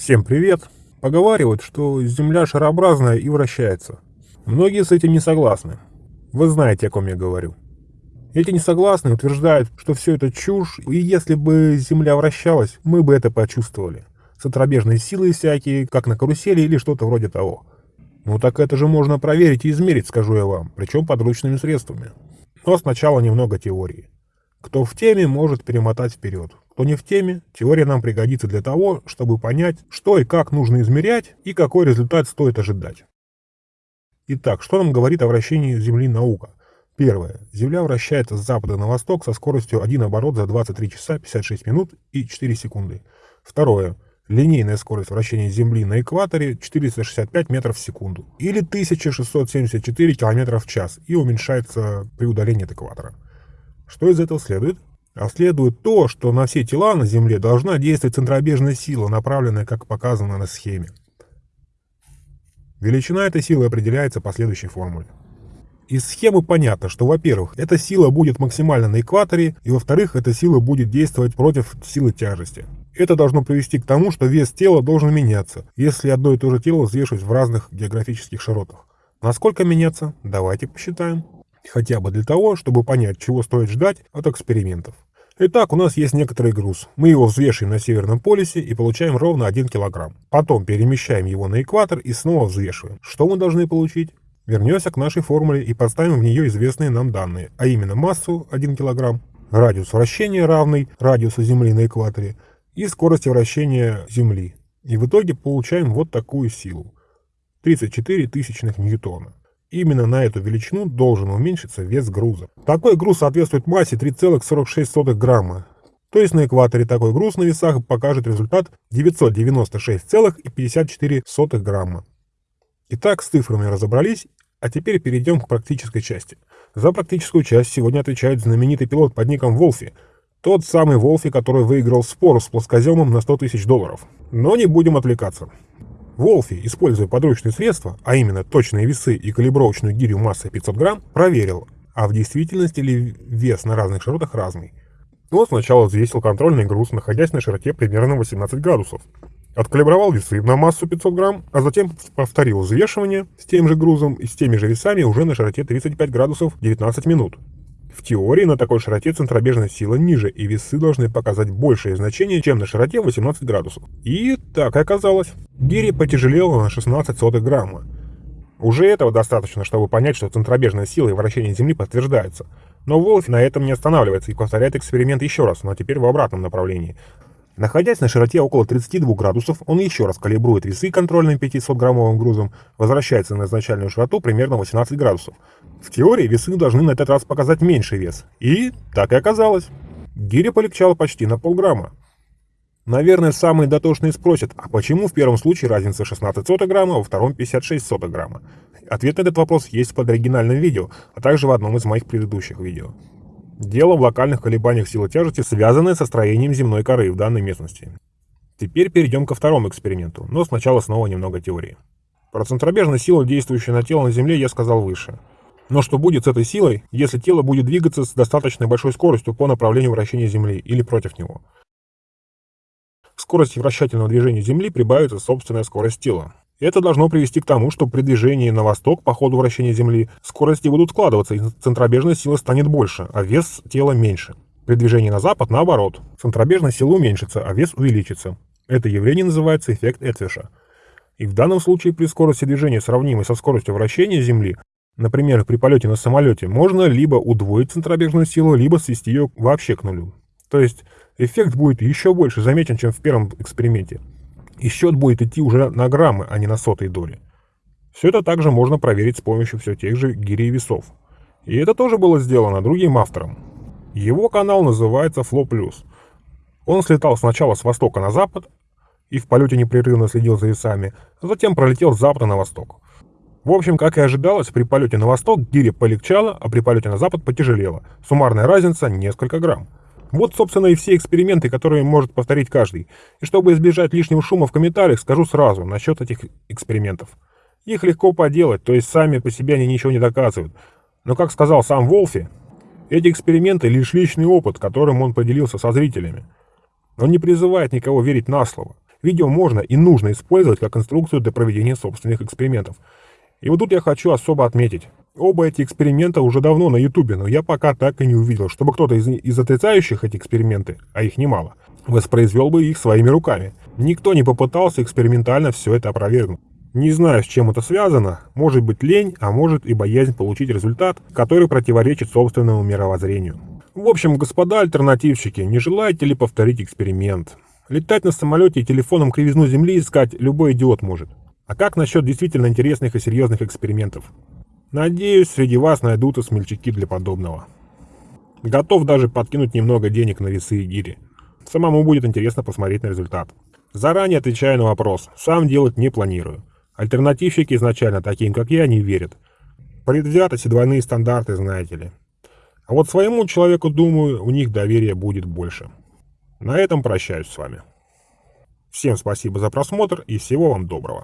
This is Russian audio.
Всем привет! Поговаривают, что Земля шарообразная и вращается. Многие с этим не согласны. Вы знаете, о ком я говорю. Эти несогласные утверждают, что все это чушь, и если бы Земля вращалась, мы бы это почувствовали. Центробежные силы всякие, как на карусели или что-то вроде того. Ну так это же можно проверить и измерить, скажу я вам, причем подручными средствами. Но сначала немного теории. Кто в теме, может перемотать вперед. Кто не в теме, теория нам пригодится для того, чтобы понять, что и как нужно измерять и какой результат стоит ожидать. Итак, что нам говорит о вращении Земли наука? Первое. Земля вращается с запада на восток со скоростью 1 оборот за 23 часа 56 минут и 4 секунды. Второе. Линейная скорость вращения Земли на экваторе 465 метров в секунду или 1674 километров в час и уменьшается при удалении от экватора. Что из этого следует? А следует то, что на все тела на Земле должна действовать центробежная сила, направленная, как показано на схеме. Величина этой силы определяется по следующей формуле. Из схемы понятно, что, во-первых, эта сила будет максимально на экваторе, и, во-вторых, эта сила будет действовать против силы тяжести. Это должно привести к тому, что вес тела должен меняться, если одно и то же тело взвешивать в разных географических широтах. Насколько меняться? Давайте посчитаем. Хотя бы для того, чтобы понять, чего стоит ждать от экспериментов. Итак, у нас есть некоторый груз. Мы его взвешиваем на Северном полюсе и получаем ровно 1 килограмм. Потом перемещаем его на экватор и снова взвешиваем. Что мы должны получить? Вернемся к нашей формуле и подставим в нее известные нам данные, а именно массу 1 килограмм, радиус вращения равный радиусу Земли на экваторе и скорости вращения Земли. И в итоге получаем вот такую силу. 34 тысячных ньютона. Именно на эту величину должен уменьшиться вес груза. Такой груз соответствует массе 3,46 грамма. То есть на экваторе такой груз на весах покажет результат 996,54 грамма. Итак, с цифрами разобрались, а теперь перейдем к практической части. За практическую часть сегодня отвечает знаменитый пилот под ником Волфи. Тот самый Волфи, который выиграл спор с плоскоземом на 100 тысяч долларов. Но не будем отвлекаться. Волфи, используя подручные средства, а именно точные весы и калибровочную гирю массой 500 грамм, проверил, а в действительности ли вес на разных широтах разный. Он сначала взвесил контрольный груз, находясь на широте примерно 18 градусов. Откалибровал весы на массу 500 грамм, а затем повторил взвешивание с тем же грузом и с теми же весами уже на широте 35 градусов 19 минут. В теории на такой широте центробежная сила ниже, и весы должны показать большее значение, чем на широте 18 градусов. И так и оказалось. Гири потяжелела на 16 сотых грамма. Уже этого достаточно, чтобы понять, что центробежная сила и вращение Земли подтверждаются. Но Волф на этом не останавливается и повторяет эксперимент еще раз, но теперь в обратном направлении. Находясь на широте около 32 градусов, он еще раз калибрует весы контрольным 500-граммовым грузом, возвращается на изначальную широту примерно 18 градусов. В теории весы должны на этот раз показать меньший вес. И так и оказалось. Гиря полегчала почти на полграмма. Наверное, самые дотошные спросят, а почему в первом случае разница 16 сотых грамма, а во втором 56 сотых грамма? Ответ на этот вопрос есть под оригинальным видео, а также в одном из моих предыдущих видео. Дело в локальных колебаниях силы тяжести, связанные со строением земной коры в данной местности. Теперь перейдем ко второму эксперименту, но сначала снова немного теории. Про центробежную силу, действующую на тело на Земле, я сказал выше. Но что будет с этой силой, если тело будет двигаться с достаточно большой скоростью по направлению вращения Земли или против него? К скорости вращательного движения Земли прибавится собственная скорость тела. Это должно привести к тому, что при движении на восток по ходу вращения Земли скорости будут складываться, и центробежная сила станет больше, а вес тела меньше. При движении на запад наоборот. Центробежная сила уменьшится, а вес увеличится. Это явление называется эффект Этвиша. И в данном случае при скорости движения, сравнимой со скоростью вращения Земли, например, при полете на самолете, можно либо удвоить центробежную силу, либо свести ее вообще к нулю. То есть эффект будет еще больше заметен, чем в первом эксперименте и счет будет идти уже на граммы, а не на сотые доли. Все это также можно проверить с помощью все тех же гирей весов. И это тоже было сделано другим автором. Его канал называется Flow Plus. Он слетал сначала с востока на запад и в полете непрерывно следил за весами, а затем пролетел с запада на восток. В общем, как и ожидалось, при полете на восток гири полегчала, а при полете на запад потяжелела. Суммарная разница несколько грамм. Вот, собственно, и все эксперименты, которые может повторить каждый. И чтобы избежать лишнего шума в комментариях, скажу сразу насчет этих экспериментов. Их легко поделать, то есть сами по себе они ничего не доказывают. Но, как сказал сам Волфи, эти эксперименты лишь личный опыт, которым он поделился со зрителями. Он не призывает никого верить на слово. Видео можно и нужно использовать как инструкцию для проведения собственных экспериментов. И вот тут я хочу особо отметить. Оба эти эксперимента уже давно на ютубе, но я пока так и не увидел, чтобы кто-то из, из отрицающих эти эксперименты, а их немало, воспроизвел бы их своими руками. Никто не попытался экспериментально все это опровергнуть. Не знаю, с чем это связано, может быть лень, а может и боязнь получить результат, который противоречит собственному мировоззрению. В общем, господа альтернативщики, не желаете ли повторить эксперимент? Летать на самолете и телефоном кривизну Земли искать любой идиот может. А как насчет действительно интересных и серьезных экспериментов? Надеюсь, среди вас найдутся смельчаки для подобного. Готов даже подкинуть немного денег на весы и гири. Самому будет интересно посмотреть на результат. Заранее отвечаю на вопрос, сам делать не планирую. Альтернативщики изначально таким, как я, не верят. Предвзятость и двойные стандарты, знаете ли. А вот своему человеку, думаю, у них доверия будет больше. На этом прощаюсь с вами. Всем спасибо за просмотр и всего вам доброго.